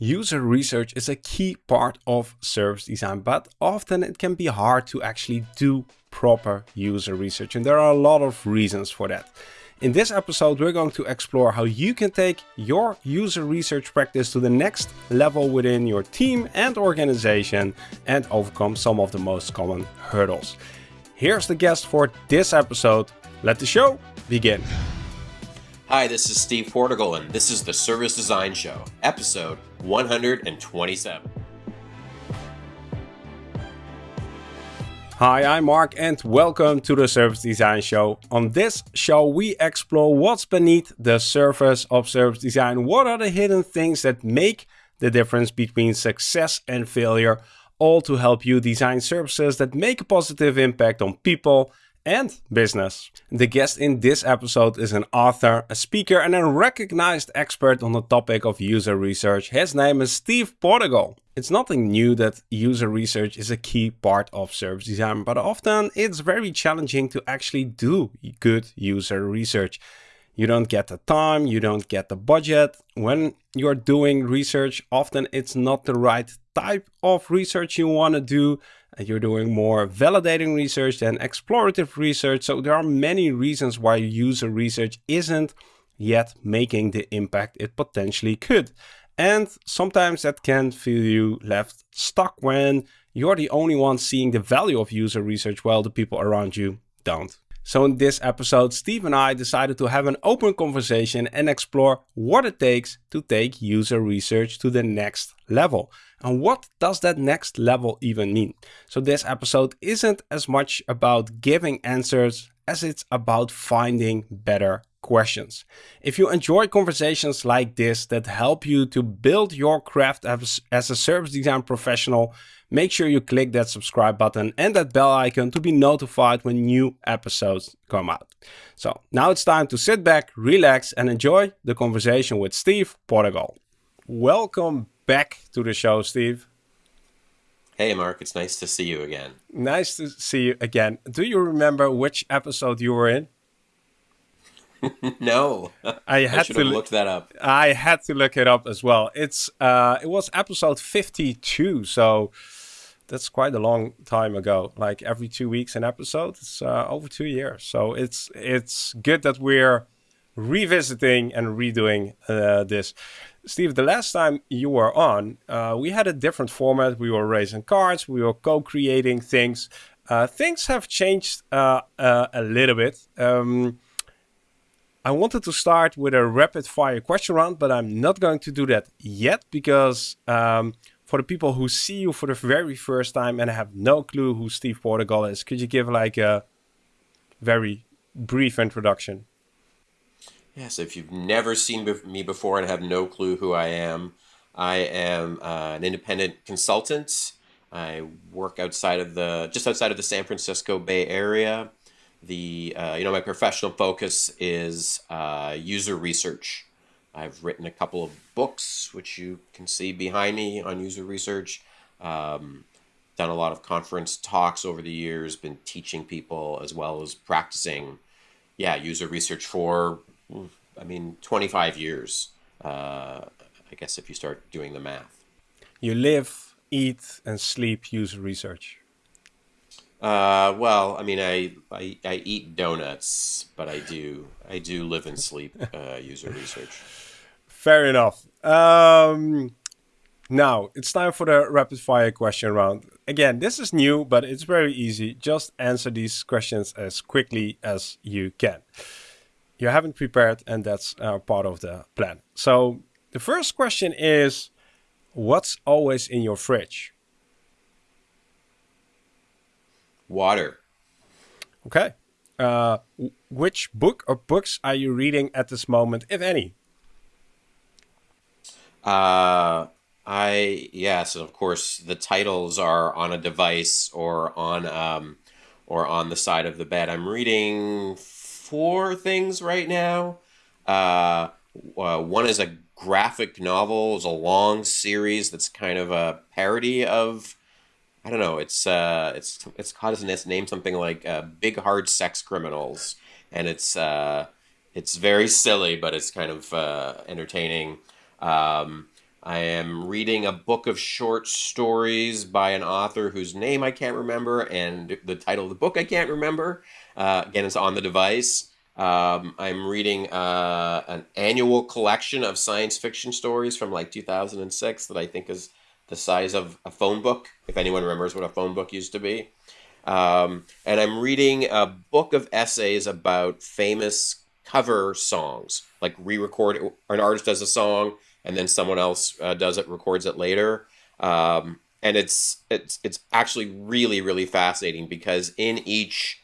User research is a key part of service design, but often it can be hard to actually do proper user research. And there are a lot of reasons for that. In this episode, we're going to explore how you can take your user research practice to the next level within your team and organization and overcome some of the most common hurdles. Here's the guest for this episode. Let the show begin. Hi, this is Steve Portigal, and this is the Service Design Show, episode 127. Hi, I'm Mark, and welcome to the Service Design Show. On this show, we explore what's beneath the surface of service design. What are the hidden things that make the difference between success and failure, all to help you design services that make a positive impact on people and business. The guest in this episode is an author, a speaker, and a recognized expert on the topic of user research. His name is Steve Portigal. It's nothing new that user research is a key part of service design, but often it's very challenging to actually do good user research. You don't get the time, you don't get the budget. When you're doing research, often it's not the right type of research you want to do you're doing more validating research than explorative research. So there are many reasons why user research isn't yet making the impact it potentially could. And sometimes that can feel you left stuck when you're the only one seeing the value of user research while the people around you don't. So in this episode, Steve and I decided to have an open conversation and explore what it takes to take user research to the next level. And what does that next level even mean? So this episode isn't as much about giving answers as it's about finding better questions. If you enjoy conversations like this that help you to build your craft as, a service design professional, make sure you click that subscribe button and that bell icon to be notified when new episodes come out. So now it's time to sit back, relax and enjoy the conversation with Steve Portigal. Welcome back to the show, Steve. Hey, Mark, it's nice to see you again. Nice to see you again. Do you remember which episode you were in? no, I had I to look that up. I had to look it up as well. It's uh, it was episode fifty-two, so that's quite a long time ago. Like every two weeks an episode. It's uh, over two years, so it's it's good that we're revisiting and redoing uh, this. Steve, the last time you were on, uh, we had a different format. We were raising cards, we were co-creating things. Uh, things have changed uh, uh, a little bit. Um, I wanted to start with a rapid fire question round, but I'm not going to do that yet because um, for the people who see you for the very first time and have no clue who Steve Portigal is, could you give like a very brief introduction? Yes, if you've never seen me before and have no clue who I am, I am uh, an independent consultant. I work outside of the just outside of the San Francisco Bay Area. The uh, you know my professional focus is uh, user research. I've written a couple of books, which you can see behind me on user research. Um, done a lot of conference talks over the years. Been teaching people as well as practicing. Yeah, user research for I mean, 25 years, uh, I guess, if you start doing the math. You live, eat, and sleep user research. Uh, well, I mean, I, I, I eat donuts, but I do I do live and sleep uh, user research. Fair enough. Um, now it's time for the rapid fire question round. Again, this is new, but it's very easy. Just answer these questions as quickly as you can you haven't prepared and that's uh, part of the plan. So the first question is, what's always in your fridge? Water. Okay. Uh, which book or books are you reading at this moment, if any? Uh, I yes, of course. The titles are on a device or on um, or on the side of the bed. I'm reading four things right now. Uh, uh, one is a graphic novel. It's a long series that's kind of a parody of. I don't know. It's uh, it's it's called its name something like uh, "Big Hard Sex Criminals," and it's uh, it's very silly, but it's kind of uh, entertaining. Um, I am reading a book of short stories by an author whose name I can't remember and the title of the book I can't remember. Uh, again, it's on the device. Um, I'm reading uh, an annual collection of science fiction stories from like 2006 that I think is the size of a phone book, if anyone remembers what a phone book used to be. Um, and I'm reading a book of essays about famous cover songs, like re-record. An artist does a song, and then someone else uh, does it, records it later. Um, and it's it's it's actually really really fascinating because in each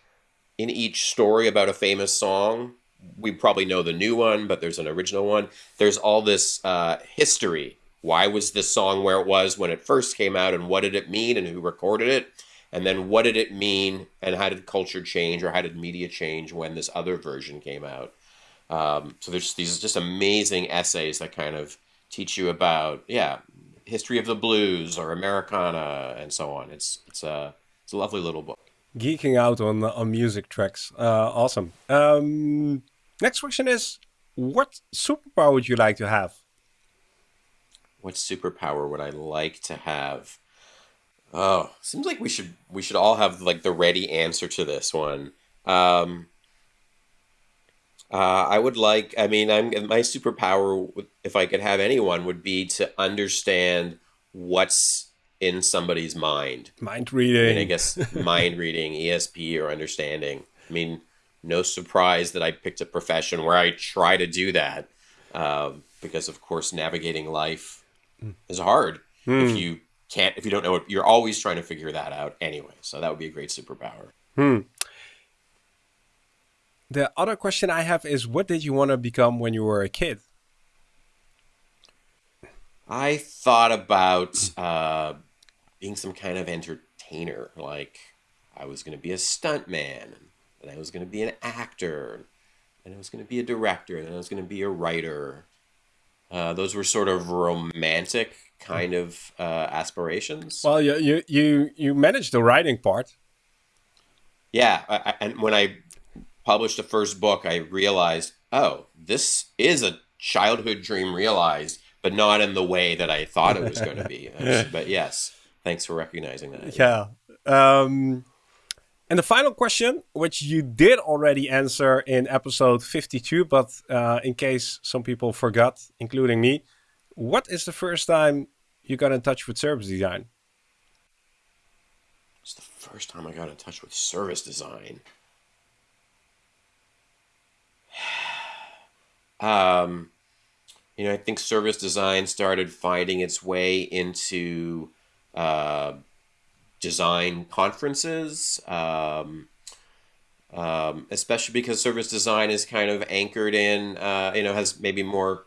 in each story about a famous song, we probably know the new one, but there's an original one. There's all this uh, history. Why was this song where it was when it first came out, and what did it mean, and who recorded it? And then what did it mean, and how did culture change, or how did media change when this other version came out? Um, so there's these just amazing essays that kind of teach you about, yeah, history of the blues or Americana and so on. It's it's a it's a lovely little book. Geeking out on on music tracks, uh, awesome. Um, next question is, what superpower would you like to have? What superpower would I like to have? Oh, seems like we should we should all have like the ready answer to this one. Um, uh, I would like. I mean, I'm my superpower, if I could have anyone, would be to understand what's in somebody's mind. Mind reading. I, mean, I guess mind reading, ESP, or understanding. I mean, no surprise that I picked a profession where I try to do that, um, because of course, navigating life mm. is hard. Mm. If you can't if you don't know it you're always trying to figure that out anyway so that would be a great superpower. Hmm. The other question i have is what did you want to become when you were a kid? I thought about uh, being some kind of entertainer like i was going to be a stuntman and i was going to be an actor and i was going to be a director and i was going to be a writer. Uh, those were sort of romantic kind of uh, aspirations. Well, you you you you managed the writing part. Yeah, I, and when I published the first book, I realized, oh, this is a childhood dream realized, but not in the way that I thought it was going to be. but yes, thanks for recognizing that. Yeah. Um, and the final question, which you did already answer in episode 52, but uh, in case some people forgot, including me, what is the first time you got in touch with service design? It's the first time I got in touch with service design. um, you know, I think service design started finding its way into uh, design conferences, um, um, especially because service design is kind of anchored in, uh, you know, has maybe more,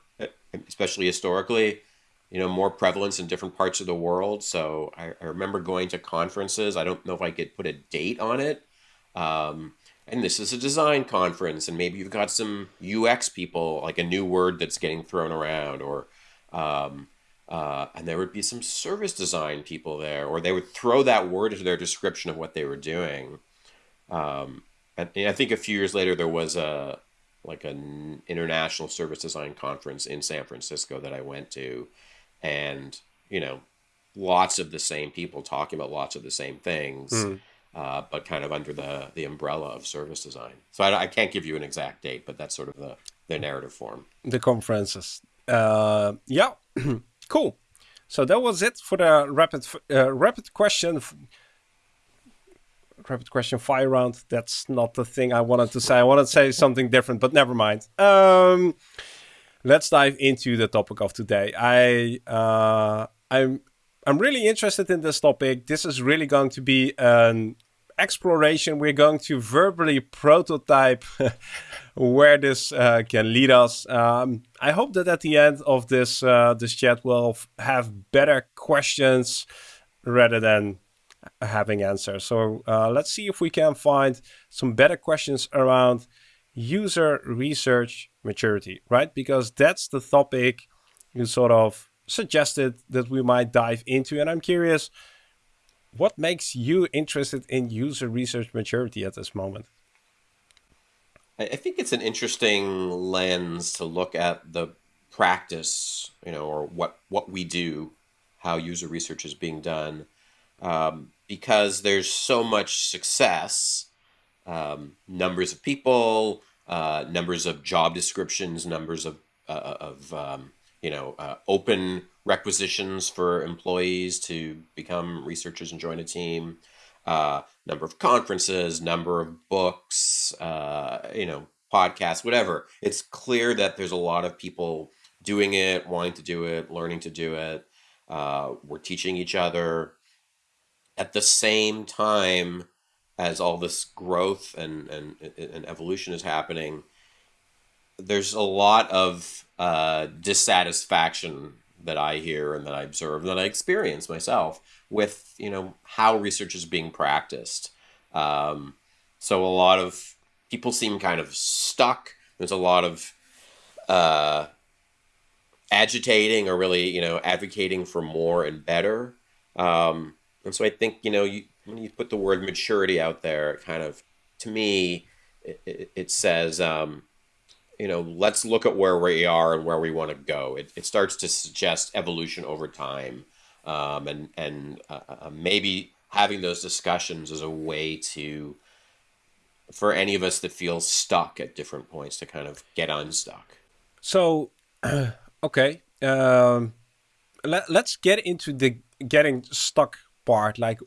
especially historically, you know, more prevalence in different parts of the world. So I, I remember going to conferences. I don't know if I could put a date on it. Um, and this is a design conference, and maybe you've got some UX people, like a new word that's getting thrown around, or um, uh, and there would be some service design people there, or they would throw that word into their description of what they were doing. Um, and, and I think a few years later there was a like an international service design conference in San Francisco that I went to, and you know lots of the same people talking about lots of the same things mm. uh, but kind of under the the umbrella of service design. So I, I, can't give you an exact date but that's sort of the the narrative form. The conferences. Uh, yeah. Cool. So that was it for the rapid uh, rapid question rapid question fire round that's not the thing i wanted to say i wanted to say something different but never mind um let's dive into the topic of today. I uh, I'm I'm really interested in this topic. This is really going to be an exploration. We're going to verbally prototype where this uh, can lead us. Um, I hope that at the end of this uh, this chat, we'll have better questions rather than having answers. So uh, let's see if we can find some better questions around user research maturity, right? Because that's the topic you sort of suggested that we might dive into. And I'm curious, what makes you interested in user research maturity at this moment? I think it's an interesting lens to look at the practice, you know, or what what we do, how user research is being done, um, because there's so much success, um, numbers of people, uh, numbers of job descriptions, numbers of uh, of um, you know uh, open requisitions for employees to become researchers and join a team, uh, number of conferences, number of books, uh, you know podcasts, whatever. It's clear that there's a lot of people doing it, wanting to do it, learning to do it. Uh, we're teaching each other at the same time as all this growth and, and, and evolution is happening. There's a lot of uh, dissatisfaction that I hear and that I observe and that I experience myself with you know how research is being practiced. Um, so a lot of people seem kind of stuck. There's a lot of uh, agitating or really, you know, advocating for more and better. Um, and so I think, you know, you, when you put the word maturity out there, it kind of, to me, it, it, it says, um, you know, let's look at where we are and where we want to go. It, it starts to suggest evolution over time. Um, and and uh, uh maybe having those discussions is a way to for any of us that feel stuck at different points to kind of get unstuck. So, okay, um, let, let's get into the getting stuck part. Like,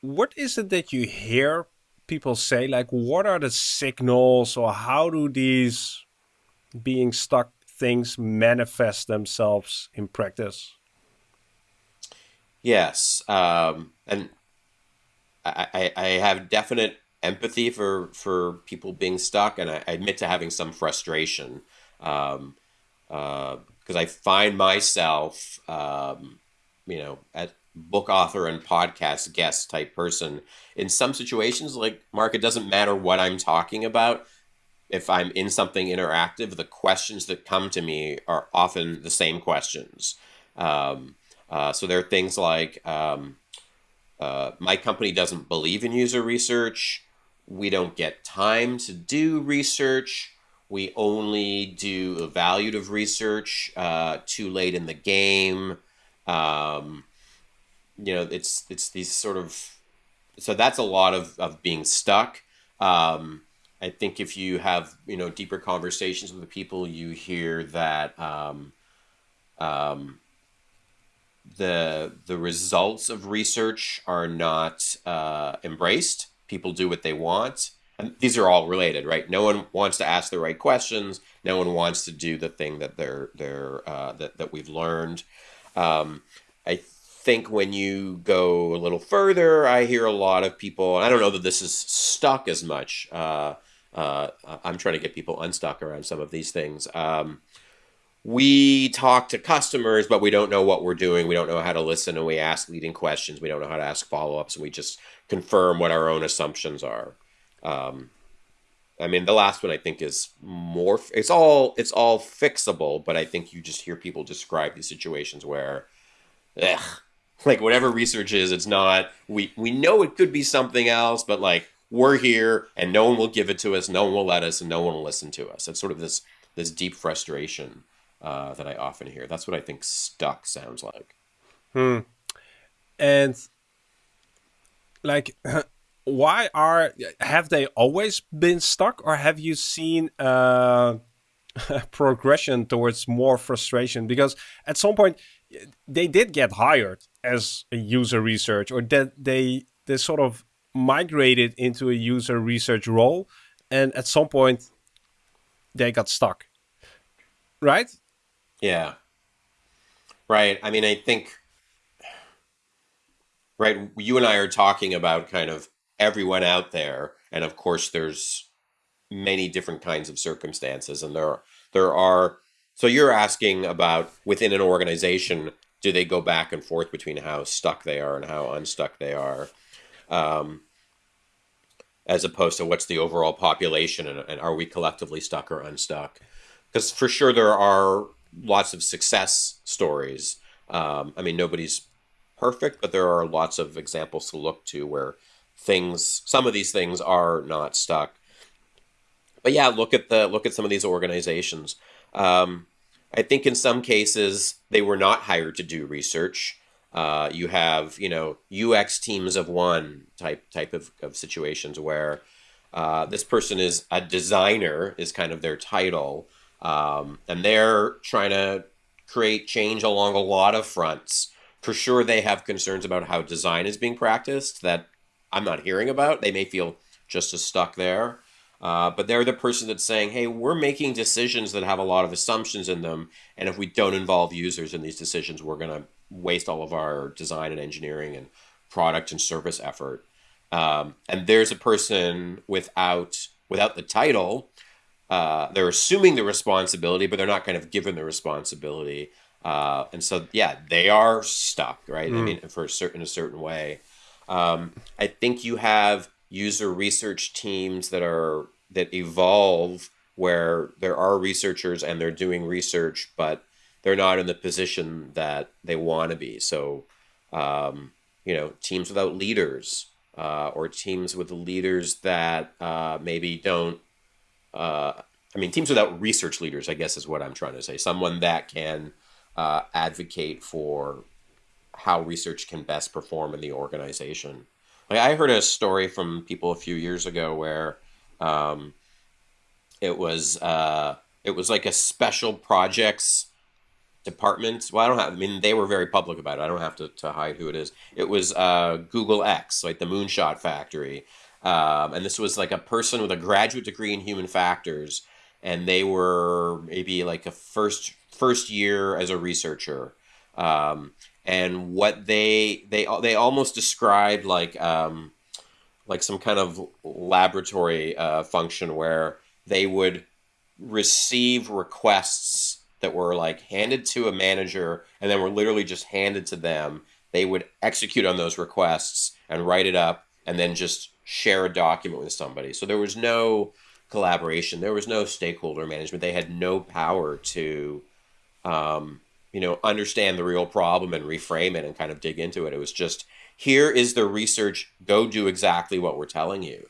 what is it that you hear people say? Like, what are the signals, or how do these being stuck things manifest themselves in practice? Yes, um, and I, I, I have definite empathy for for people being stuck, and I, admit to having some frustration because um, uh, I find myself, um, you know, at book author and podcast guest type person in some situations. Like Mark, it doesn't matter what I'm talking about. If I'm in something interactive, the questions that come to me are often the same questions. Um, uh, so there are things like um, uh, my company doesn't believe in user research we don't get time to do research. We only do evaluative research uh, too late in the game. Um, you know, it's it's these sort of so that's a lot of, of being stuck. Um, I think if you have you know deeper conversations with the people, you hear that um, um, the the results of research are not uh, embraced people do what they want. And these are all related, right? No one wants to ask the right questions. No one wants to do the thing that they're they're uh, that that we've learned. Um, I think when you go a little further, I hear a lot of people. I don't know that this is stuck as much. Uh, uh, I'm trying to get people unstuck around some of these things. Um, we talk to customers, but we don't know what we're doing. We don't know how to listen, and we ask leading questions. We don't know how to ask follow ups, and we just confirm what our own assumptions are. Um, I mean, the last one I think is more. It's all it's all fixable, but I think you just hear people describe these situations where, ugh, like whatever research is, it's not. We we know it could be something else, but like we're here and no one will give it to us, no one will let us, and no one will listen to us. It's sort of this this deep frustration uh, that I often hear. That's what I think stuck sounds like. Hmm. And like, why are have they always been stuck, or have you seen uh, progression towards more frustration? Because at some point they did get hired as a user research, or that they they sort of migrated into a user research role, and at some point they got stuck. Right? Yeah. Right. I mean, I think, right, you and I are talking about kind of everyone out there. And of course, there's many different kinds of circumstances. And there are, there are, so you're asking about within an organization, do they go back and forth between how stuck they are and how unstuck they are? Um, as opposed to what's the overall population and, and are we collectively stuck or unstuck? Because for sure there are lots of success stories. Um, I mean, nobody's perfect, but there are lots of examples to look to where things, some of these things are not stuck. But yeah, look at the look at some of these organizations. Um, I think in some cases they were not hired to do research. Uh, you have you know UX teams of one type type of, of situations where uh, this person is a designer is kind of their title, um, and they're trying to create change along a lot of fronts. For sure, they have concerns about how design is being practiced that I'm not hearing about. They may feel just as stuck there. Uh, but they're the person that's saying, hey, we're making decisions that have a lot of assumptions in them. And if we don't involve users in these decisions, we're going to waste all of our design and engineering and product and service effort. Um, and there's a person without without the title. Uh, they're assuming the responsibility, but they're not kind of given the responsibility. Uh, and so, yeah, they are stuck, right? Mm. I mean, for a certain a certain way. Um, I think you have user research teams that are that evolve where there are researchers and they're doing research, but they're not in the position that they want to be. So, um, you know, teams without leaders uh, or teams with leaders that uh, maybe don't. Uh, I mean, teams without research leaders, I guess, is what I'm trying to say. Someone that can uh, advocate for how research can best perform in the organization. Like I heard a story from people a few years ago where um, it was uh, it was like a special projects department. Well, I don't have. I mean, they were very public about it. I don't have to, to hide who it is. It was uh, Google X, like the Moonshot Factory, um, and this was like a person with a graduate degree in human factors, and they were maybe like a first first year as a researcher. Um, and what they they they almost described like um, like some kind of laboratory uh, function where they would receive requests that were like handed to a manager and then were literally just handed to them. They would execute on those requests and write it up and then just share a document with somebody. So there was no collaboration. There was no stakeholder management. They had no power to um, you know, understand the real problem and reframe it and kind of dig into it. It was just here is the research. Go do exactly what we're telling you.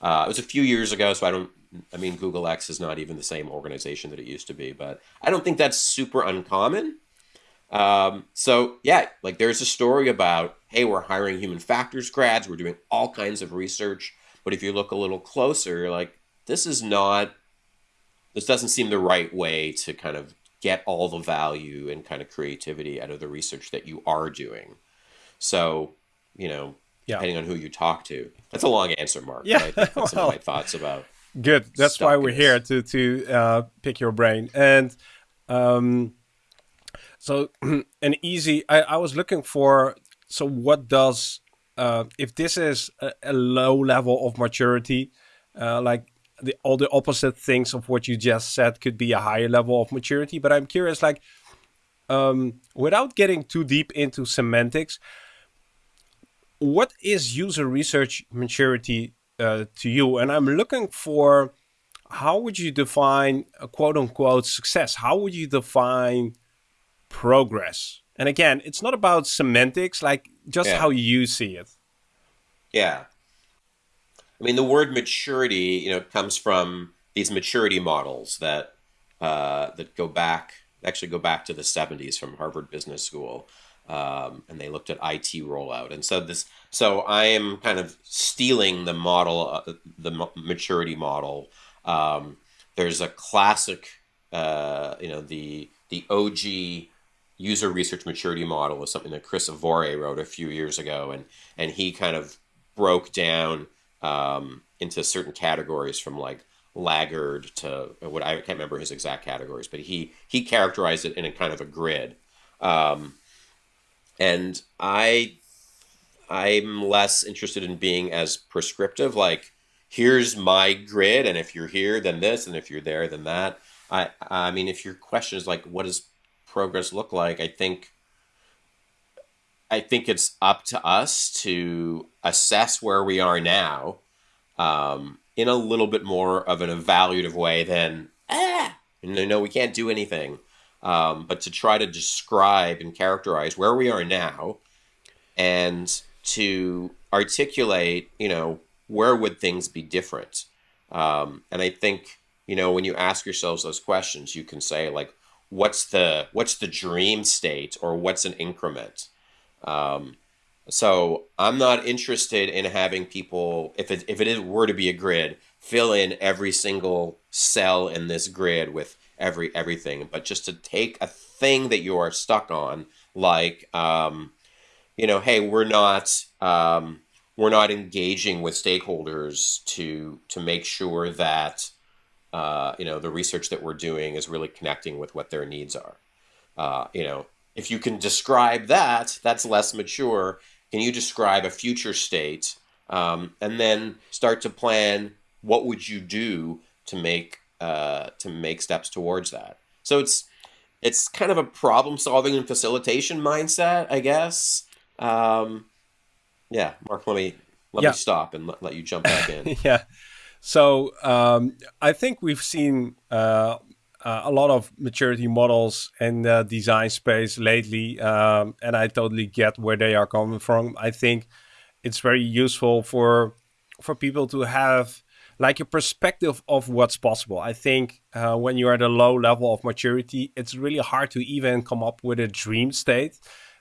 Uh, it was a few years ago, so I don't. I mean, Google X is not even the same organization that it used to be, but I don't think that's super uncommon. Um, so yeah, like there's a story about hey, we're hiring human factors grads, we're doing all kinds of research, but if you look a little closer, you're like this is not. This doesn't seem the right way to kind of get all the value and kind of creativity out of the research that you are doing. So, you know, yeah. depending on who you talk to. That's a long answer, Mark. Yeah, that's well, some of my thoughts about. Good. That's why we're here to to uh, pick your brain and. Um, so an easy. I, I was looking for. So what does uh, if this is a, a low level of maturity, uh, like the all the opposite things of what you just said could be a higher level of maturity. But I'm curious, like, um, without getting too deep into semantics, what is user research maturity uh, to you? And I'm looking for how would you define a quote unquote success? How would you define progress? And again, it's not about semantics, like just yeah. how you see it. Yeah. I mean, the word maturity, you know, comes from these maturity models that uh, that go back, actually go back to the '70s from Harvard Business School, um, and they looked at IT rollout. And so this, so I am kind of stealing the model, uh, the maturity model. Um, there's a classic, uh, you know, the the OG user research maturity model was something that Chris Avore wrote a few years ago, and and he kind of broke down um, into certain categories from like laggard to what I can't remember his exact categories, but he he characterized it in a kind of a grid. Um, and I I'm less interested in being as prescriptive. Like here's my grid, and if you're here, then this, and if you're there, then that. I I mean, if your question is like, what does progress look like? I think I think it's up to us to assess where we are now um, in a little bit more of an evaluative way than, ah, know, we can't do anything. Um, but to try to describe and characterize where we are now and to articulate, you know, where would things be different? Um, and I think, you know, when you ask yourselves those questions, you can say, like, what's the what's the dream state or what's an increment. Um, so I'm not interested in having people if it if it is, were to be a grid fill in every single cell in this grid with every everything, but just to take a thing that you are stuck on, like um, you know, hey, we're not um, we're not engaging with stakeholders to to make sure that uh, you know the research that we're doing is really connecting with what their needs are. Uh, you know, if you can describe that, that's less mature. Can you describe a future state um, and then start to plan what would you do to make uh, to make steps towards that? So it's it's kind of a problem solving and facilitation mindset, I guess. Um, yeah, Mark, let me let yeah. me stop and let, let you jump back in. yeah. So um, I think we've seen uh, uh, a lot of maturity models in the design space lately, um, and I totally get where they are coming from. I think it's very useful for for people to have like a perspective of what's possible. I think uh, when you're at a low level of maturity, it's really hard to even come up with a dream state.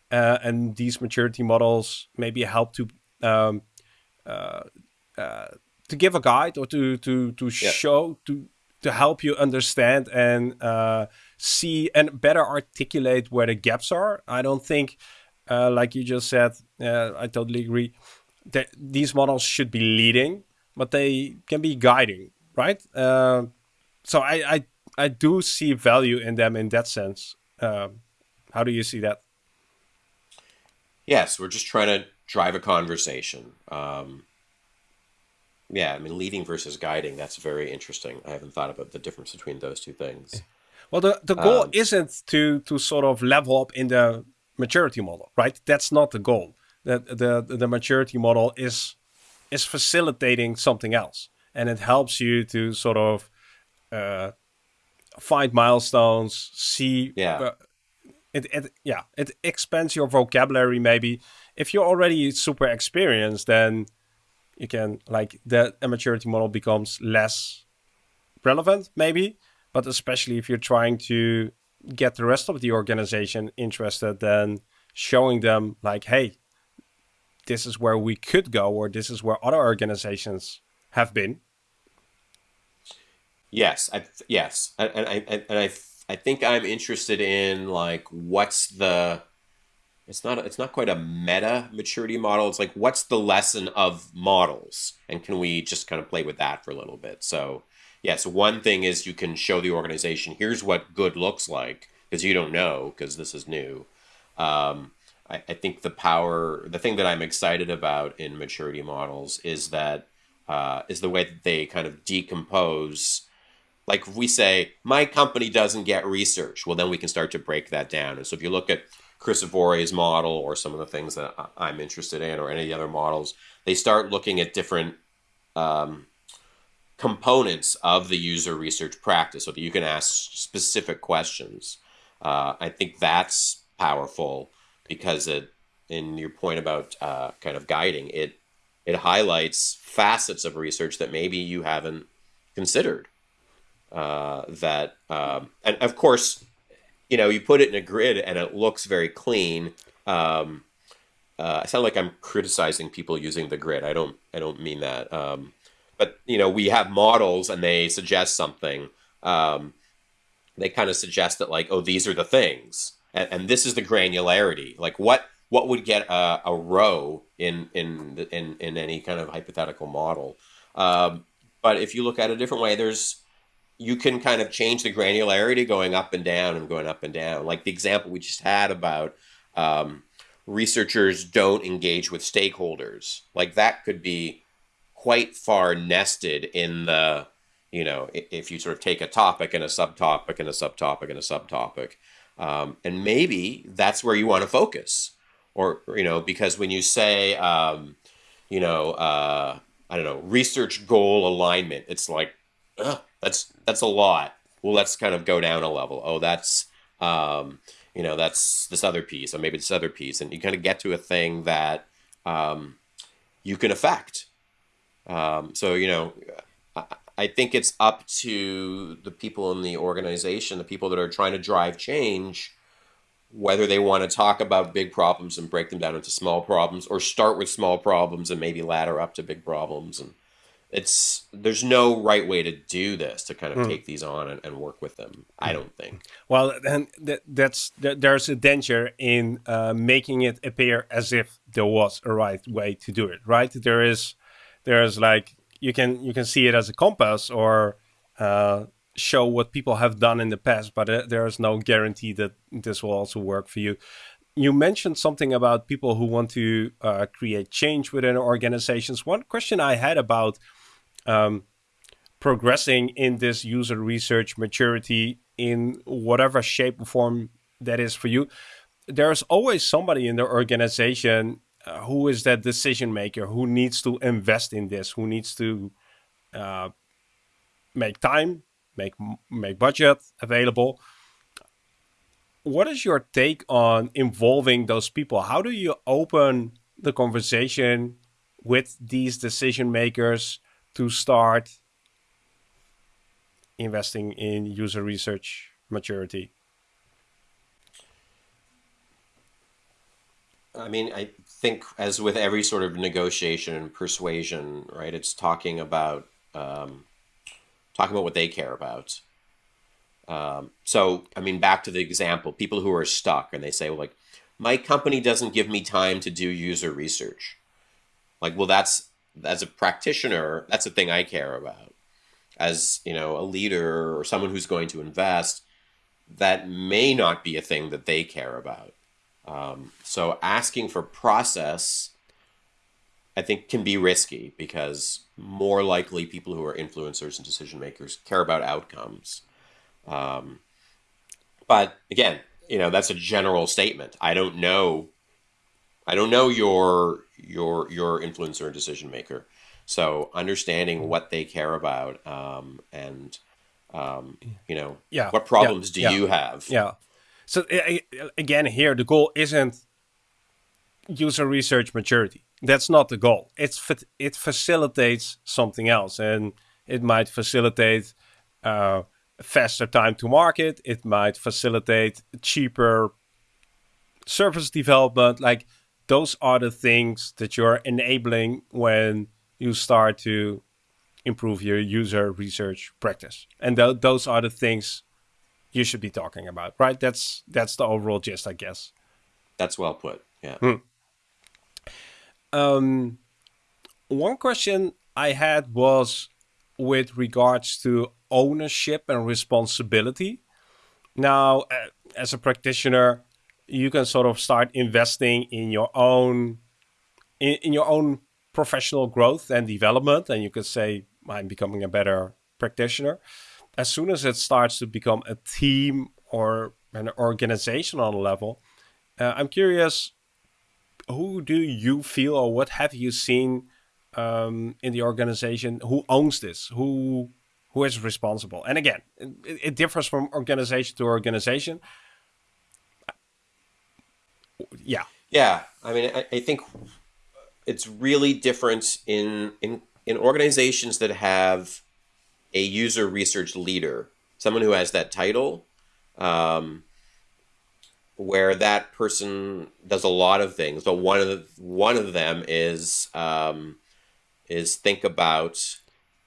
Uh, and these maturity models maybe help to um, uh, uh, to give a guide or to to to yeah. show to to help you understand and uh, see and better articulate where the gaps are. I don't think, uh, like you just said, uh, I totally agree that these models should be leading, but they can be guiding, right? Uh, so I, I I do see value in them in that sense. Um, how do you see that? Yes, we're just trying to drive a conversation. Um, yeah, I mean, leading versus guiding, that's very interesting. I haven't thought about the difference between those two things. Well, the, the goal um, isn't to, to sort of level up in the maturity model, right? That's not the goal. The, the, the maturity model is, is facilitating something else. And it helps you to sort of uh, find milestones, see yeah. Uh, it, it yeah it expands your vocabulary maybe if you're already super experienced then you can like the maturity model becomes less relevant maybe but especially if you're trying to get the rest of the organization interested then showing them like hey this is where we could go or this is where other organizations have been. Yes I, yes. And, I and I I think I'm interested in like what's the it's not it's not quite a meta maturity model. It's like what's the lesson of models, and can we just kind of play with that for a little bit? So yes, one thing is you can show the organization here's what good looks like because you don't know because this is new. Um, I, I, think the power, the thing that I'm excited about in maturity models is that uh, is the way that they kind of decompose like if we say my company doesn't get research well then we can start to break that down and so if you look at chris Avore's model or some of the things that i'm interested in or any other models they start looking at different um, components of the user research practice so that you can ask specific questions. Uh, i think that's powerful because it in your point about uh, kind of guiding it it highlights facets of research that maybe you haven't considered uh, that, um, and of course, you know, you put it in a grid and it looks very clean. Um, uh, I sound like I'm criticizing people using the grid. I don't. I don't mean that. Um, but you know, we have models and they suggest something. Um, they kind of suggest that like, oh, these are the things, and, and this is the granularity. Like, what what would get a, a row in in in in any kind of hypothetical model? Um, but if you look at it a different way, there's you can kind of change the granularity going up and down and going up and down. Like the example we just had about um, researchers don't engage with stakeholders. Like that could be quite far nested in the, you know, if you sort of take a topic and a subtopic and a subtopic and a subtopic. Um, and maybe that's where you want to focus. Or, you know, because when you say, um, you know, uh, I don't know, research goal alignment, it's like, ugh, that's that's a lot. Well, let's kind of go down a level. Oh, that's um, you know that's this other piece, or maybe this other piece, and you kind of get to a thing that um, you can affect. Um, so you know, I, I think it's up to the people in the organization, the people that are trying to drive change, whether they want to talk about big problems and break them down into small problems or start with small problems and maybe ladder up to big problems and it's there's no right way to do this to kind of mm. take these on and, and, work with them i don't think. Well and that, that's that, there's a danger in uh, making it appear as if there was a right way to do it right? There is there's like you can you can see it as a compass or uh, show what people have done in the past but uh, there is no guarantee that this will also work for you you mentioned something about people who want to uh, create change within organizations one question i had about um, progressing in this user research maturity in whatever shape or form that is for you. There's always somebody in the organization uh, who is that decision maker who needs to invest in this, who needs to uh, make time, make make budget available. What is your take on involving those people? How do you open the conversation with these decision makers to start investing in user research maturity? I mean, I think as with every sort of negotiation and persuasion, right? It's talking about um, talking about what they care about. Um, so, I mean, back to the example, people who are stuck and they say, well, like, my company doesn't give me time to do user research. Like, well, that's as a practitioner, that's a thing I care about. As you know, a leader or someone who's going to invest, that may not be a thing that they care about. Um, so asking for process, I think, can be risky because more likely people who are influencers and decision makers care about outcomes. Um, but again, you know, that's a general statement. I don't know. I don't know your your your influencer and decision maker. So understanding what they care about um, and um, you know yeah. what problems yeah. do yeah. you have? Yeah. So again, here the goal isn't user research maturity. That's not the goal. It's it facilitates something else, and it might facilitate uh, faster time to market. It might facilitate cheaper service development. Like those are the things that you're enabling when you start to improve your user research practice. And th those are the things you should be talking about, right? That's that's the overall gist, I guess. That's well put. Yeah. Hmm. Um, one question I had was with regards to ownership and responsibility. Now, uh, as a practitioner, you can sort of start investing in your own in, in your own professional growth and development and you can say i'm becoming a better practitioner. As soon as it starts to become a team or an organizational level uh, i'm curious who do you feel or what have you seen um, in the organization? Who owns this? Who who is responsible and again it, it differs from organization to organization yeah. Yeah. I mean, I, I think it's really different in, in, in organizations that have a user research leader, someone who has that title, um, where that person does a lot of things. But one of the, one of them is um, is think about,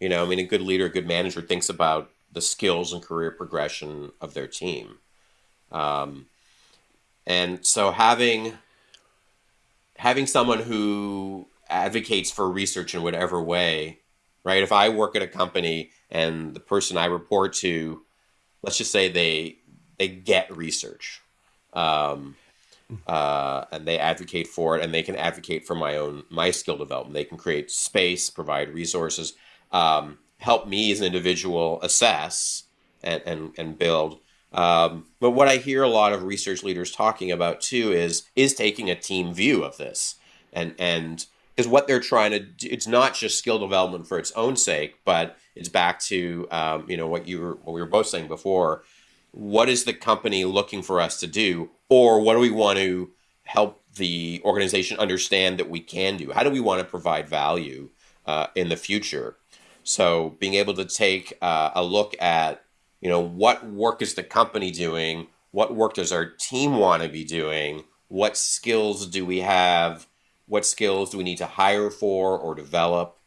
you know, I mean, a good leader, a good manager thinks about the skills and career progression of their team. Um, and so having having someone who advocates for research in whatever way, right? If I work at a company and the person I report to, let's just say they they get research, um, uh, and they advocate for it, and they can advocate for my own my skill development. They can create space, provide resources, um, help me as an individual assess and and, and build. Um, but what I hear a lot of research leaders talking about too is is taking a team view of this, and and because what they're trying to do, it's not just skill development for its own sake, but it's back to um, you know what you were what we were both saying before. What is the company looking for us to do, or what do we want to help the organization understand that we can do? How do we want to provide value uh, in the future? So being able to take uh, a look at, you know, what work is the company doing? What work does our team want to be doing? What skills do we have? What skills do we need to hire for or develop?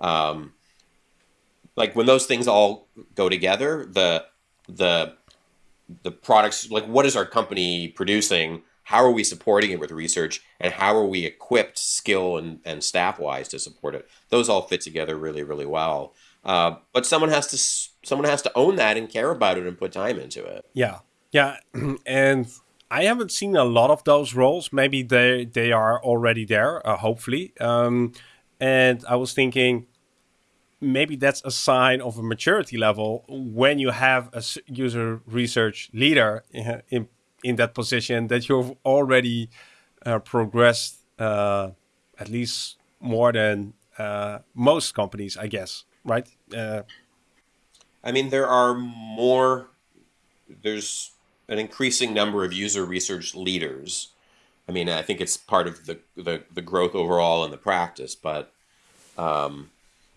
Um, like when those things all go together, the the the products like what is our company producing how are we supporting it with research? And how are we equipped skill and, and staff wise to support it? Those all fit together really really well. Uh, but someone has to someone has to own that and care about it and put time into it. Yeah. Yeah. And i haven't seen a lot of those roles. Maybe they they are already there uh, hopefully. Um, and i was thinking maybe that's a sign of a maturity level when you have a user research leader in in that position that you've already uh, progressed uh, at least more than uh, most companies, I guess, right? Uh, I mean, there are more. There's an increasing number of user research leaders. I mean, I think it's part of the the, the growth overall in the practice, but. Um,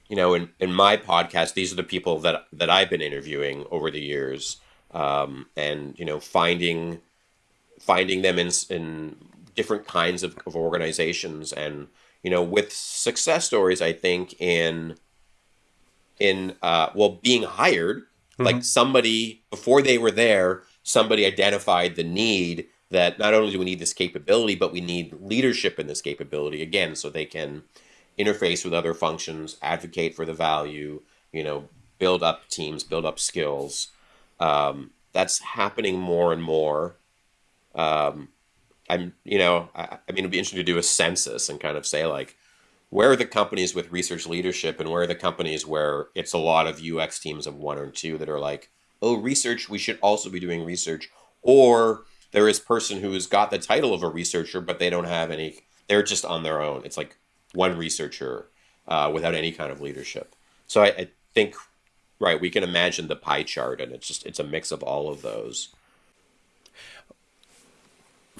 you know, in, in my podcast, these are the people that that I've been interviewing over the years, um, and you know, finding finding them in in different kinds of, of organizations, and you know, with success stories, I think in in uh, well, being hired, mm-hmm. like somebody before they were there, somebody identified the need that not only do we need this capability, but we need leadership in this capability again, so they can interface with other functions, advocate for the value, you know, build up teams, build up skills. Um, that's happening more and more. Um, I'm, you know, I, I, mean, it'd be interesting to do a census and kind of say like, where are the companies with research leadership, and where are the companies where it's a lot of UX teams of one or two that are like, oh, research, we should also be doing research, or there is person who has got the title of a researcher, but they don't have any. They're just on their own. It's like one researcher uh, without any kind of leadership. So I, I, think, right, we can imagine the pie chart, and it's just it's a mix of all of those.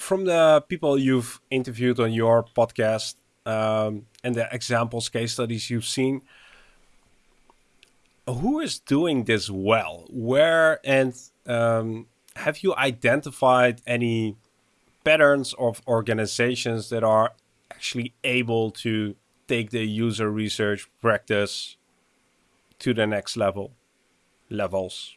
From the people you've interviewed on your podcast um, and the examples, case studies you've seen, who is doing this well? Where and um, have you identified any patterns of organizations that are actually able to take the user research practice to the next level levels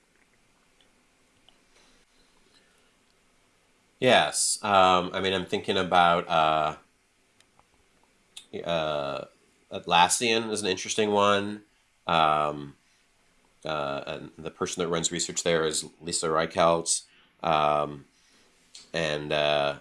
yes um, i mean i'm thinking about uh, uh, Atlassian is an interesting one um, uh, and the person that runs research there is lisa reichelt um, and uh,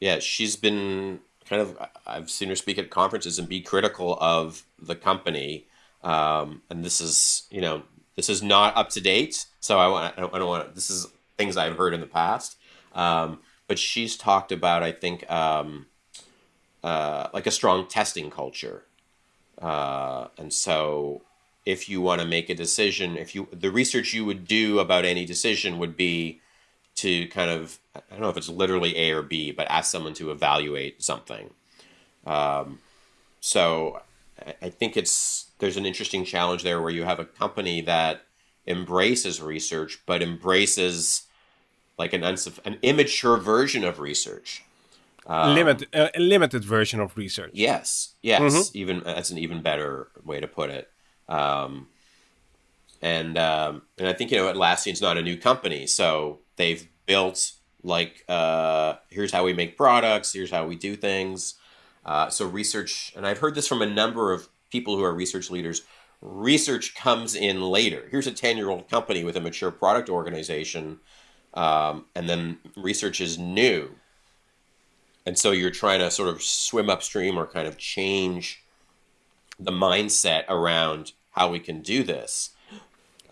yeah she's been kind of I've seen her speak at conferences and be critical of the company. Um, and this is you know this is not up to date, so I want I don't, I don't want this is things I've heard in the past. Um, but she's talked about I think um, uh, like a strong testing culture, uh, and so if you want to make a decision, if you the research you would do about any decision would be to kind of I don't know if it's literally A or B, but ask someone to evaluate something. Um, so I think it's there's an interesting challenge there where you have a company that embraces research, but embraces like an unsuff- an immature version of research. Um, limited, uh, a limited version of research. Yes, yes. Mm-hmm. Even that's an even better way to put it. Um, and um, and I think you know Atlassian's not a new company, so they've built like uh, here's how we make products, here's how we do things. Uh, so research, and I've heard this from a number of people who are research leaders. Research comes in later. Here's a ten year old company with a mature product organization, um, and then research is new. And so you're trying to sort of swim upstream or kind of change the mindset around how we can do this.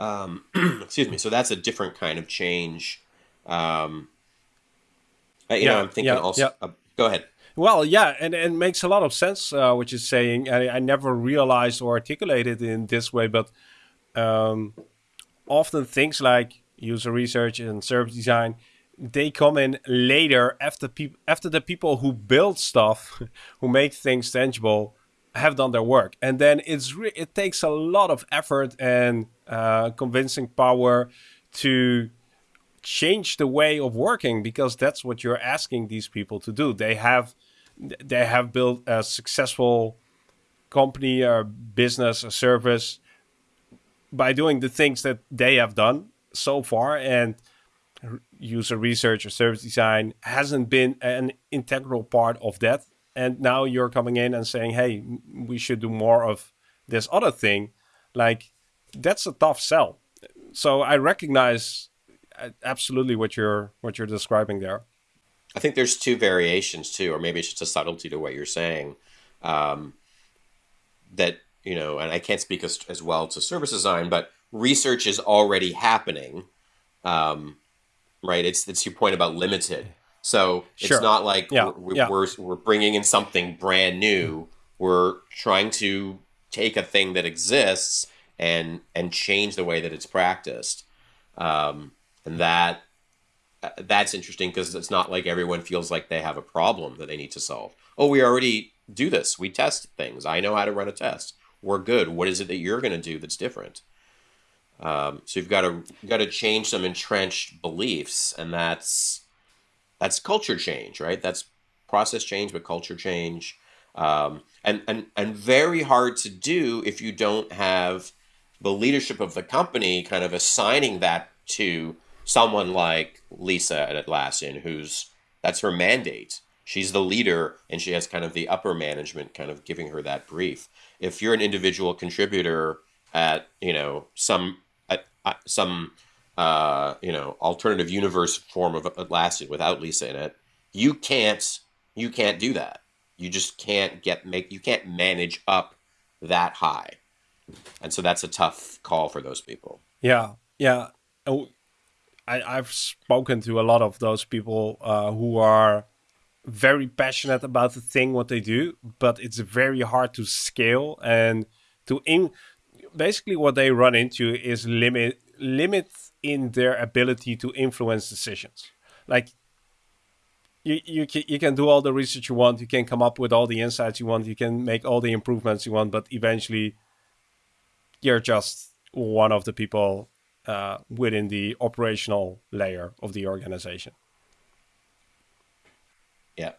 Um, excuse me. So that's a different kind of change. Um, you yeah, know, I'm thinking yeah, also. Yeah. Uh, go ahead. Well, yeah, and, and it makes a lot of sense uh, what you're saying. I, I never realized or articulated in this way, but um, often things like user research and service design they come in later after people after the people who build stuff, who make things tangible, have done their work, and then it's it takes a lot of effort and uh, convincing power to change the way of working because that's what you're asking these people to do. They have they have built a successful company or business or service by doing the things that they have done so far and user research or service design hasn't been an integral part of that. And now you're coming in and saying hey we should do more of this other thing. Like that's a tough sell. So i recognize uh, absolutely what you're what you're describing there. I think there's two variations too or maybe it's just a subtlety to what you're saying um, that you know and i can't speak as, as well to service design but research is already happening um, right it's it's your point about limited so it's sure. not like yeah. We're, yeah. we're, we're bringing in something brand new. We're trying to take a thing that exists and and change the way that it's practiced. Um, and that uh, that's interesting because it's not like everyone feels like they have a problem that they need to solve. Oh, we already do this. We test things. I know how to run a test. We're good. What is it that you're going to do that's different? Um, so you've got to you've got to change some entrenched beliefs, and that's that's culture change, right? That's process change, but culture change. Um, and, and, and very hard to do if you don't have the leadership of the company kind of assigning that to someone like Lisa at Atlassian, who's that's her mandate. She's the leader and she has kind of the upper management kind of giving her that brief. If you're an individual contributor at, you know, some, some uh, you know, alternative universe form of Atlassian without Lisa in it, you can't you can't do that. You just can't get make you can't manage up that high, and so that's a tough call for those people. Yeah, yeah. Oh, I, I've spoken to a lot of those people uh, who are very passionate about the thing what they do, but it's very hard to scale and to in. Basically, what they run into is limit limit in their ability to influence decisions. Like you, you, can, you can do all the research you want, you can come up with all the insights you want, you can make all the improvements you want, but eventually you're just one of the people uh, within the operational layer of the organization. Yeah.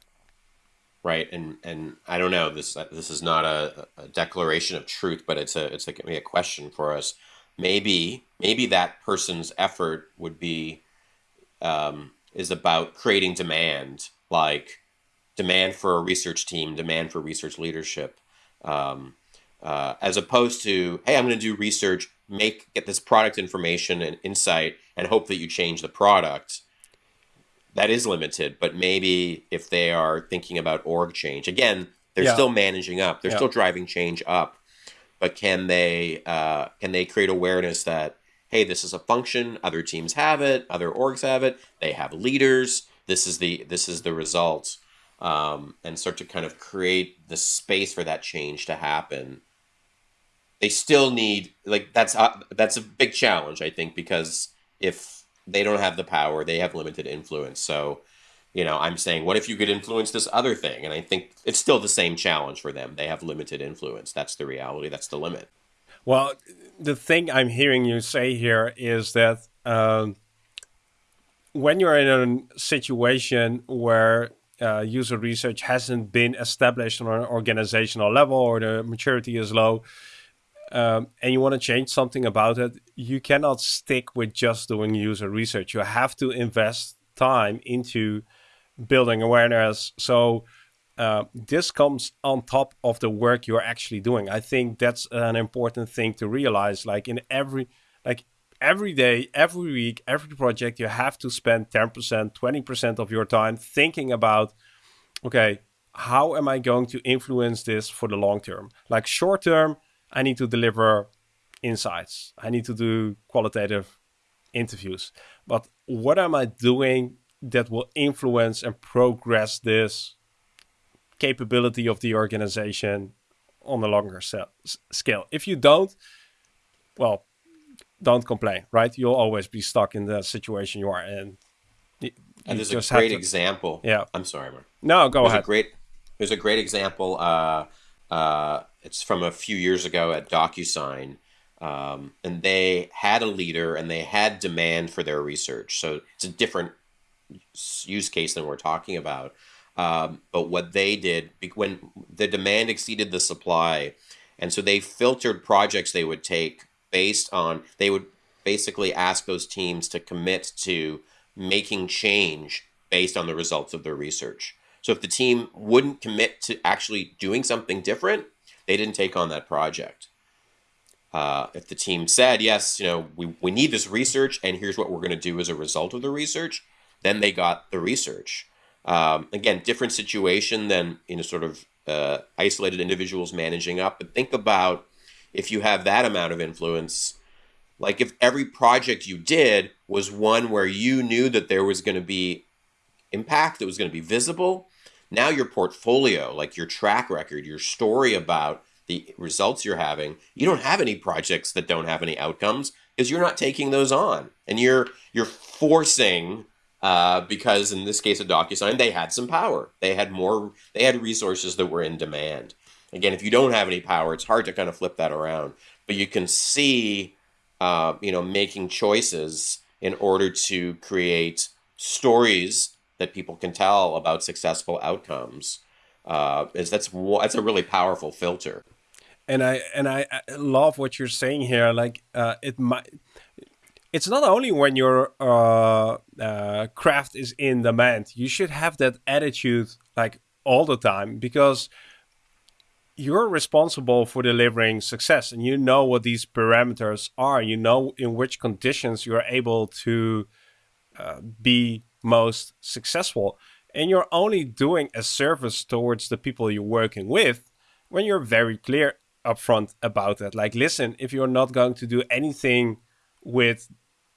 Right, and and I don't know this. This is not a, a declaration of truth, but it's a it's a, a question for us maybe maybe that person's effort would be um, is about creating demand like demand for a research team demand for research leadership um, uh, as opposed to hey i'm going to do research make get this product information and insight and hope that you change the product that is limited but maybe if they are thinking about org change again they're yeah. still managing up they're yeah. still driving change up but can they uh, can they create awareness that hey, this is a function, other teams have it, other orgs have it, they have leaders. This is the this is the result, um, and start to kind of create the space for that change to happen. They still need like that's uh, that's a big challenge, I think, because if they don't have the power, they have limited influence. So you know, I'm saying, what if you could influence this other thing? And I think it's still the same challenge for them. They have limited influence. That's the reality. That's the limit. Well, the thing I'm hearing you say here is that um, when you're in a situation where uh, user research hasn't been established on an organizational level or the maturity is low, um, and you want to change something about it, you cannot stick with just doing user research. You have to invest time into building awareness. So uh, this comes on top of the work you're actually doing. I think that's an important thing to realize. Like in every, like every day, every week, every project, you have to spend 10%, 20% of your time thinking about, okay, how am I going to influence this for the long term? Like short term, I need to deliver insights. I need to do qualitative interviews. But what am I doing that will influence and progress this capability of the organization on a longer scale. If you don't, well, don't complain, right? You'll always be stuck in the situation you are in. You and there's a great to, example. Yeah. I'm sorry, Mark. No, go there's ahead. A great, there's a great example. Uh, uh, it's from a few years ago at DocuSign. Um, and they had a leader and they had demand for their research. So it's a different use case than we're talking about. Um, but what they did when the demand exceeded the supply, and so they filtered projects they would take based on they would basically ask those teams to commit to making change based on the results of their research. So if the team wouldn't commit to actually doing something different, they didn't take on that project. Uh, if the team said, yes, you know, we, we need this research and here's what we're going to do as a result of the research, then they got the research. Um, again, different situation than you know, sort of uh, isolated individuals managing up. But think about if you have that amount of influence, like if every project you did was one where you knew that there was going to be impact, that was going to be visible. Now your portfolio, like your track record, your story about the results you're having, you don't have any projects that don't have any outcomes because you're not taking those on, and you're you're forcing uh, because in this case of DocuSign, they had some power. They had more. They had resources that were in demand. Again, if you don't have any power, it's hard to kind of flip that around. But you can see, uh, you know, making choices in order to create stories that people can tell about successful outcomes. Uh, is that's that's a really powerful filter. And I and I, love what you're saying here. Like uh, it might it's not only when your uh, uh, craft is in demand. You should have that attitude like all the time because you're responsible for delivering success and you know what these parameters are. You know in which conditions you're able to uh, be most successful. And you're only doing a service towards the people you're working with when you're very clear upfront about that. Like, listen, if you're not going to do anything with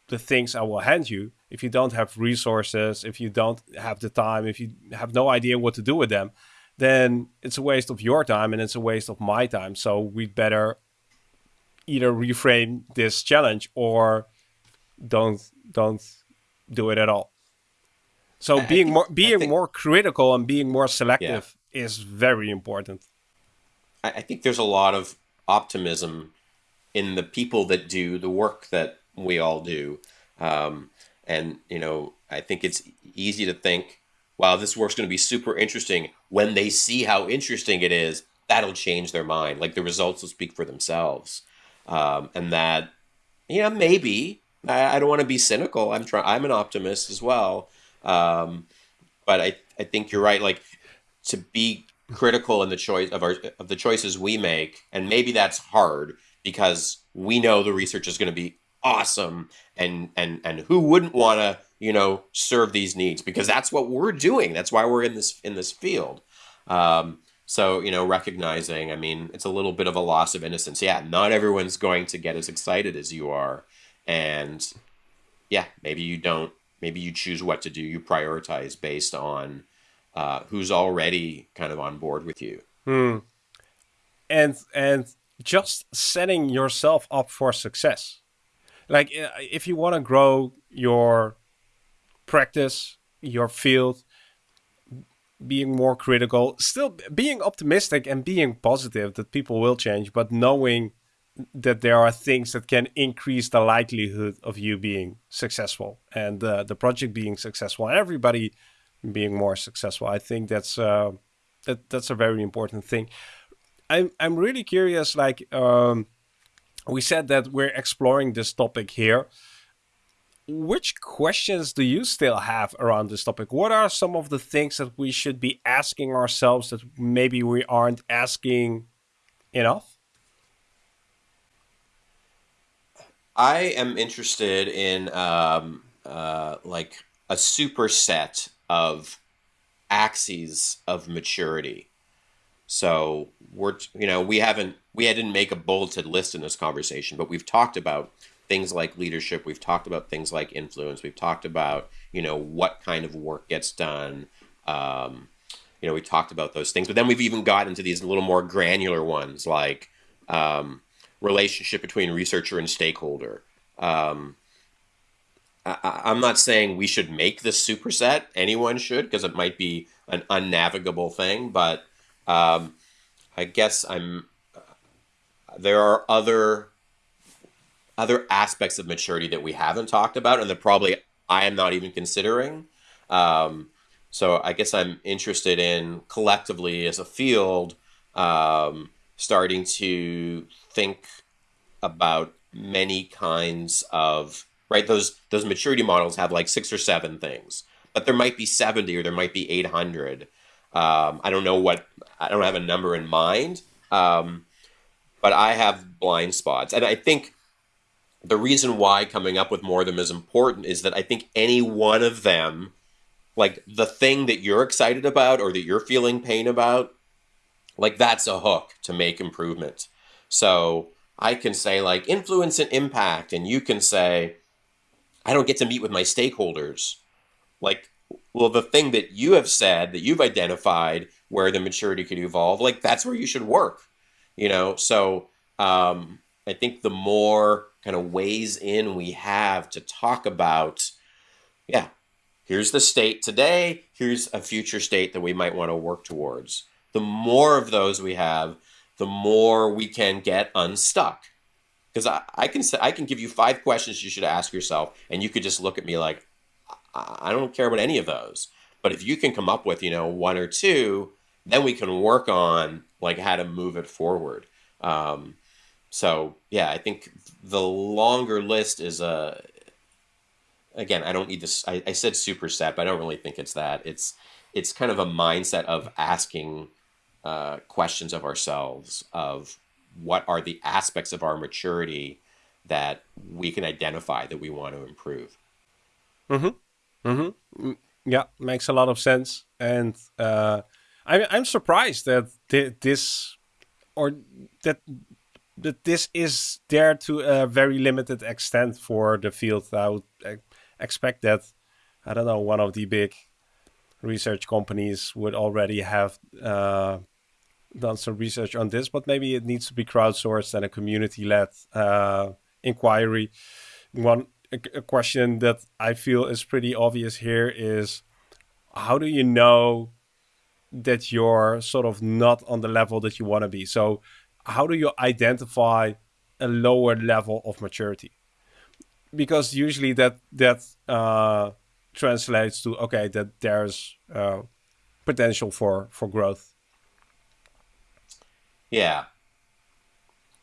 the things I will hand you, if you don't have resources, if you don't have the time, if you have no idea what to do with them, then it's a waste of your time and it's a waste of my time. So we'd better either reframe this challenge or don't don't do it at all. So I being think, more being think, more critical and being more selective yeah. is very important. I think there's a lot of optimism in the people that do the work that we all do. Um, and, you know, I think it's easy to think, wow, this work's going to be super interesting. When they see how interesting it is, that'll change their mind. Like the results will speak for themselves. Um, and that, you know, maybe I, I don't want to be cynical. I'm trying, I'm an optimist as well. Um, but I, I think you're right. Like to be critical in the choice of our, of the choices we make. And maybe that's hard because we know the research is going to be awesome and and and who wouldn't want to you know serve these needs because that's what we're doing that's why we're in this in this field um, so you know recognizing i mean it's a little bit of a loss of innocence yeah not everyone's going to get as excited as you are and yeah maybe you don't maybe you choose what to do you prioritize based on uh, who's already kind of on board with you hmm. and and just setting yourself up for success like uh, if you want to grow your practice, your field, being more critical, still being optimistic and being positive that people will change, but knowing that there are things that can increase the likelihood of you being successful and uh, the project being successful and everybody being more successful. I think that's uh, that that's a very important thing. I'm I'm really curious, like. Um, we said that we're exploring this topic here. Which questions do you still have around this topic? What are some of the things that we should be asking ourselves that maybe we aren't asking enough? I am interested in um, uh, like a superset of axes of maturity. So we're you know we haven't we didn't make a bulleted list in this conversation, but we've talked about things like leadership. We've talked about things like influence. We've talked about you know what kind of work gets done. Um, you know, we talked about those things, but then we've even got into these little more granular ones like um, relationship between researcher and stakeholder. Um, I, am not saying we should make this superset. Anyone should because it might be an unnavigable thing, but um, I guess I'm there are other other aspects of maturity that we haven't talked about and that probably I am not even considering. Um, so I guess I'm interested in collectively as a field um, starting to think about many kinds of right those those maturity models have like six or seven things but there might be 70 or there might be 800 um, i don't know what i don't have a number in mind um, but i have blind spots. And i think the reason why coming up with more of them is important is that i think any one of them like the thing that you're excited about or that you're feeling pain about like that's a hook to make improvement. So i can say like influence and impact and you can say i don't get to meet with my stakeholders. Like well the thing that you have said that you've identified where the maturity could evolve like that's where you should work you know? So um, i think the more kind of ways in we have to talk about yeah here's the state today here's a future state that we might want to work towards the more of those we have the more we can get unstuck because I, I can say i can give you five questions you should ask yourself and you could just look at me like I don't care about any of those. But if you can come up with, you know, one or two, then we can work on like how to move it forward. Um, so yeah, I think the longer list is a. Uh, again, I don't need this. I, I said superset, but I don't really think it's that. It's it's kind of a mindset of asking uh, questions of ourselves of what are the aspects of our maturity that we can identify that we want to improve. Mm-hmm. Mm-hmm. Yeah, makes a lot of sense, and uh, I'm I'm surprised that th- this or that that this is there to a very limited extent for the field. I would expect that I don't know one of the big research companies would already have uh, done some research on this, but maybe it needs to be crowdsourced and a community-led uh, inquiry. One a, question that I feel is pretty obvious here is how do you know that you're sort of not on the level that you want to be? So, how do you identify a lower level of maturity? Because usually that that uh, translates to okay that there's uh, potential for for growth. Yeah.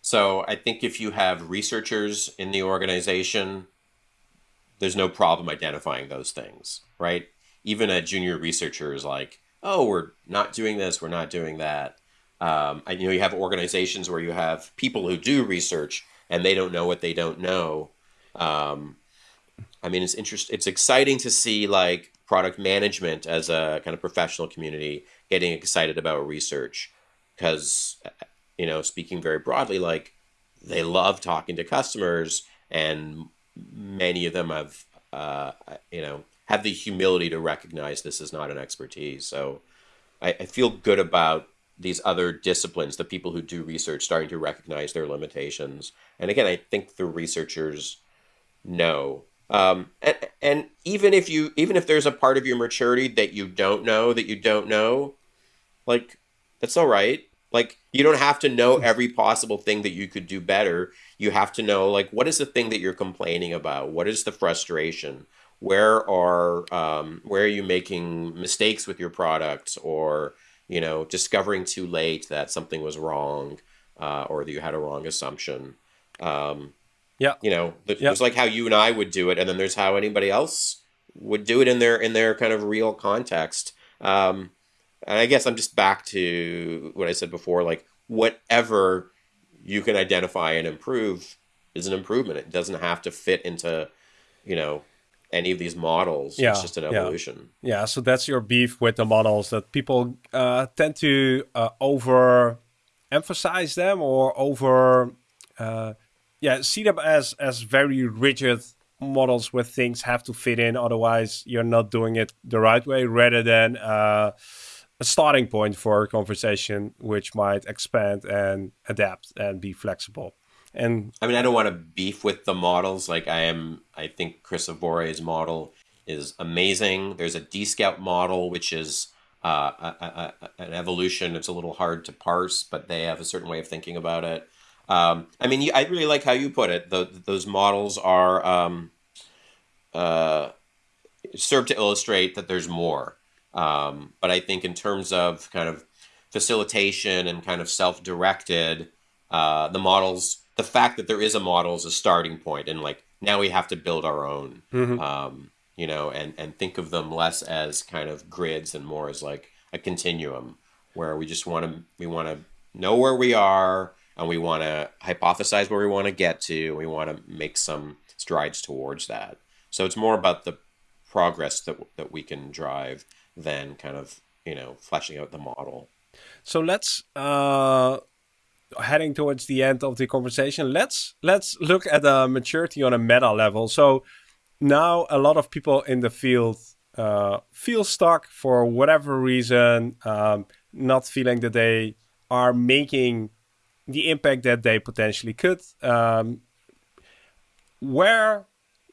So I think if you have researchers in the organization there's no problem identifying those things, right? Even a junior researcher is like, oh, we're not doing this, we're not doing that. Um, and, you know, you have organizations where you have people who do research and they don't know what they don't know. Um, I mean, it's interest. It's exciting to see like product management as a kind of professional community getting excited about research because, you know, speaking very broadly, like they love talking to customers and many of them have, uh, you know, have the humility to recognize this is not an expertise. So I, I feel good about these other disciplines, the people who do research starting to recognize their limitations. And again, I think the researchers know. Um, and, and even if you, even if there's a part of your maturity that you don't know, that you don't know, like that's all right. Like you don't have to know every possible thing that you could do better. You have to know like what is the thing that you're complaining about? What is the frustration? Where are um, where are you making mistakes with your product or you know discovering too late that something was wrong uh, or that you had a wrong assumption? Um, yeah, you know, there's yeah. like how you and I would do it, and then there's how anybody else would do it in their in their kind of real context. Um, and I guess I'm just back to what I said before, like whatever you can identify and improve is an improvement. It doesn't have to fit into, you know, any of these models. Yeah, it's just an evolution. Yeah. yeah. So that's your beef with the models that people uh, tend to uh, over emphasize them or over, uh, yeah, see them as as very rigid models where things have to fit in. Otherwise, you're not doing it the right way. Rather than uh, a starting point for a conversation which might expand and adapt and be flexible. And I mean, I don't want to beef with the models. Like I am, I think Chris Avore's model is amazing. There's a D-Scout model, which is uh, a, a, an evolution. It's a little hard to parse, but they have a certain way of thinking about it. Um, I mean, I really like how you put it. The, those models are um, uh, serve to illustrate that there's more. Um, but I think in terms of kind of facilitation and kind of self-directed, uh, the models, the fact that there is a model is a starting point, and like now we have to build our own. Mm-hmm. Um, you know, and and think of them less as kind of grids and more as like a continuum where we just want to we want to know where we are and we want to hypothesize where we want to get to. We want to make some strides towards that. So it's more about the progress that that we can drive than kind of you know fleshing out the model. So let's uh, heading towards the end of the conversation. Let's let's look at the maturity on a meta level. So now a lot of people in the field uh, feel stuck for whatever reason, um, not feeling that they are making the impact that they potentially could. Um, where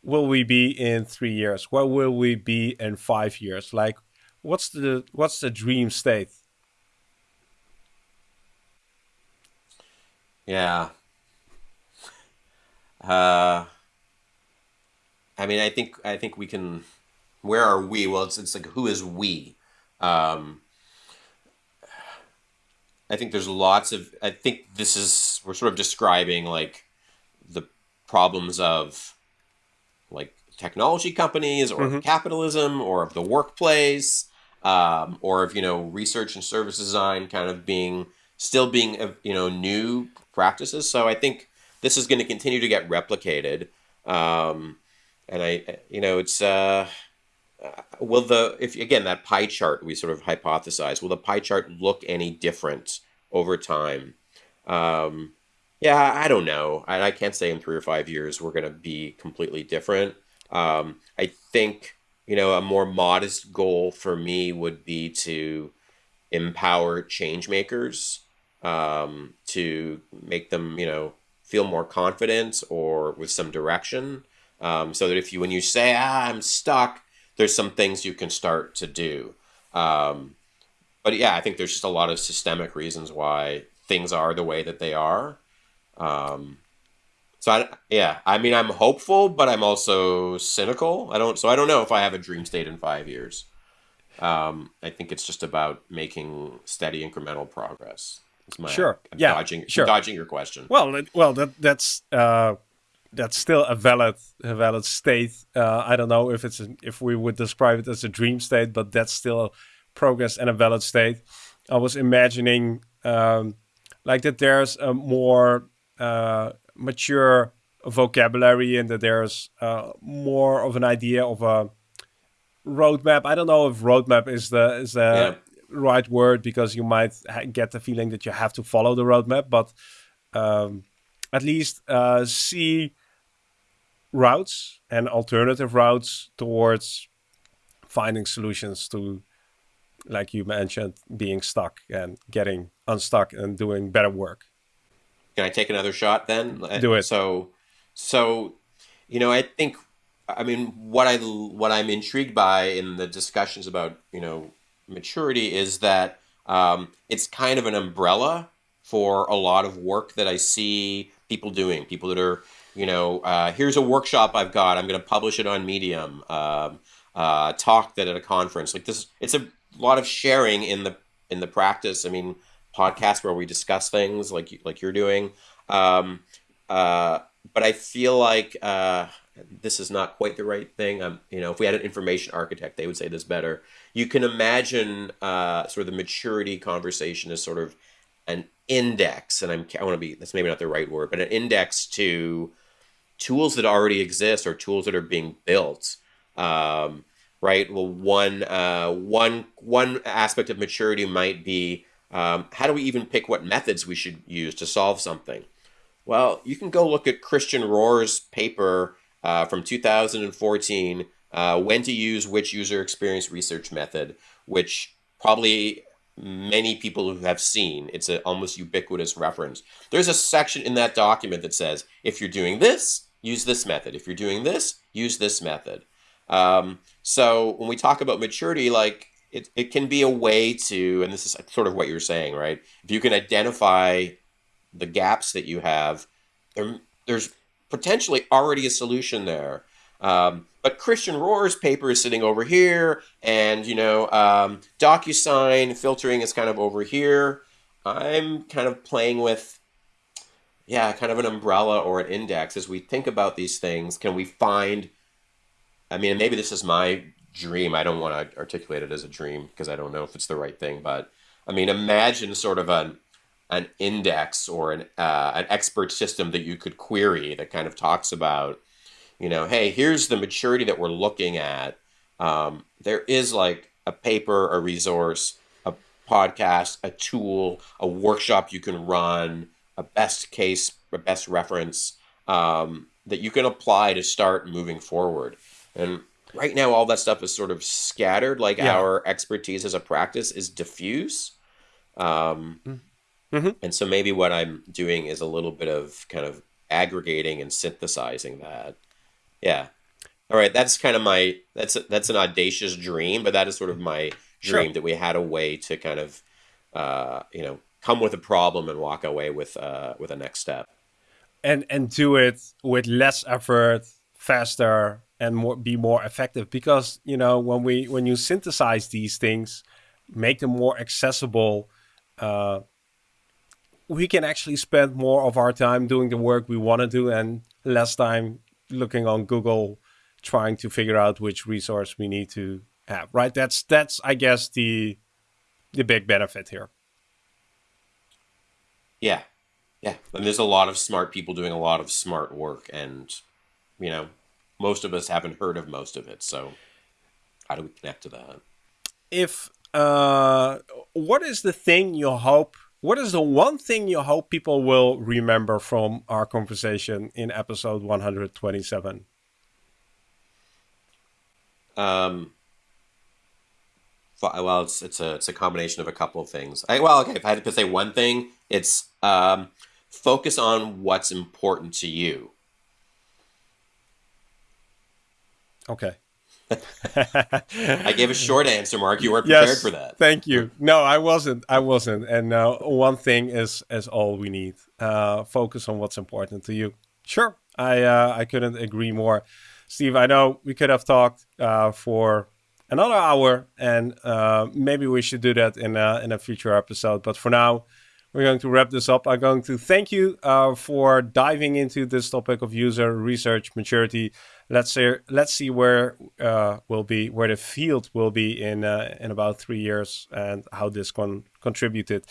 will we be in three years? Where will we be in five years? Like, what's the what's the dream state? Yeah. Uh, I mean, I think I think we can. Where are we? Well, it's it's like who is we? Um, I think there's lots of. I think this is we're sort of describing like the problems of like technology companies or mm-hmm. capitalism or of the workplace um, or of you know research and service design kind of being still being you know new practices. So I think this is going to continue to get replicated. Um, and I, you know, it's uh, uh, will the if again that pie chart we sort of hypothesize will the pie chart look any different over time? Um, yeah, I don't know. I, I can't say in three or five years we're going to be completely different. Um, I think you know a more modest goal for me would be to empower change makers um, to make them you know feel more confident or with some direction um, so that if you when you say ah I'm stuck, there's some things you can start to do. Um, but yeah, I think there's just a lot of systemic reasons why things are the way that they are. Um, so I, yeah, I mean, I'm hopeful, but I'm also cynical. I don't, so I don't know if I have a dream state in five years. Um, I think it's just about making steady incremental progress. sure. I'm yeah. Dodging, sure. dodging your question. Well, well, that that's uh, that's still a valid a valid state. Uh, I don't know if it's a, if we would describe it as a dream state, but that's still progress and a valid state. I was imagining um, like that there's a more uh, mature vocabulary and that there's uh, more of an idea of a roadmap. I don't know if roadmap is the is the yeah. right word because you might get the feeling that you have to follow the roadmap, but um, at least uh, see routes and alternative routes towards finding solutions to like you mentioned being stuck and getting unstuck and doing better work can i take another shot then do it so so you know i think i mean what i what i'm intrigued by in the discussions about you know maturity is that um, it's kind of an umbrella for a lot of work that i see people doing people that are you know, uh, here's a workshop I've got. I'm going to publish it on Medium. Um, uh, talk that at a conference like this. It's a lot of sharing in the in the practice. I mean, podcasts where we discuss things like like you're doing. Um, uh, but I feel like uh, this is not quite the right thing. Um, you know, if we had an information architect, they would say this better. You can imagine uh, sort of the maturity conversation as sort of an index, and I'm I want to be that's maybe not the right word, but an index to tools that already exist or tools that are being built. Um, right. Well, one uh, one one aspect of maturity might be um, how do we even pick what methods we should use to solve something? Well, you can go look at Christian Rohrer's paper uh, from 2014, uh, when to use which user experience research method, which probably many people who have seen. It's an almost ubiquitous reference. There's a section in that document that says, if you're doing this, use this method. If you're doing this, use this method. Um, so when we talk about maturity, like it, it can be a way to, and this is sort of what you're saying, right? If you can identify the gaps that you have, there, there's potentially already a solution there. Um, but Christian Rohrer's paper is sitting over here, and you know, um, DocuSign filtering is kind of over here. I'm kind of playing with, yeah, kind of an umbrella or an index as we think about these things. Can we find? I mean, maybe this is my dream. I don't want to articulate it as a dream because I don't know if it's the right thing. But I mean, imagine sort of an an index or an uh, an expert system that you could query that kind of talks about, you know, hey, here's the maturity that we're looking at. Um, there is like a paper, a resource, a podcast, a tool, a workshop you can run, a best case, a best reference um, that you can apply to start moving forward. And right now all that stuff is sort of scattered like yeah. our expertise as a practice is diffuse um, mm-hmm. and so maybe what i'm doing is a little bit of kind of aggregating and synthesizing that yeah all right that's kind of my that's a, that's an audacious dream but that is sort of my dream sure. that we had a way to kind of uh, you know come with a problem and walk away with uh, with a next step and and do it with less effort faster and more be more effective because you know when we when you synthesize these things make them more accessible uh, we can actually spend more of our time doing the work we want to do and less time looking on google trying to figure out which resource we need to have right? That's that's i guess the the big benefit here. Yeah. Yeah. And there's a lot of smart people doing a lot of smart work and you know most of us haven't heard of most of it. So how do we connect to that? If uh, what is the thing you hope? What is the one thing you hope people will remember from our conversation in episode 127? Um, well, it's it's a it's a combination of a couple of things. I, well, okay, if I had to say one thing, it's um, focus on what's important to you. Okay. I gave a short answer, Mark. You weren't prepared yes, for that. Thank you. No, I wasn't. I wasn't. And uh, one thing is is all we need. Uh, focus on what's important to you. Sure. I uh, I couldn't agree more, Steve. I know we could have talked uh, for another hour, and uh, maybe we should do that in a, in a future episode. But for now, we're going to wrap this up. I'm going to thank you uh, for diving into this topic of user research maturity. Let's see, let's see where uh, will be where the field will be in uh, in about three years and how this con contributed.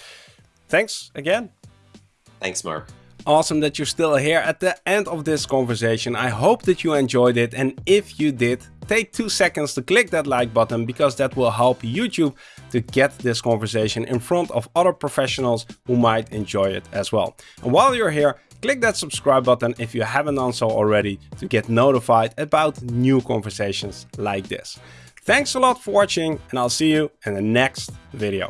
Thanks again. Thanks, Mark. Awesome that you're still here at the end of this conversation. I hope that you enjoyed it. And if you did, take two seconds to click that like button because that will help YouTube to get this conversation in front of other professionals who might enjoy it as well. And while you're here, click that subscribe button if you haven't done so already to get notified about new conversations like this. Thanks a lot for watching and I'll see you in the next video.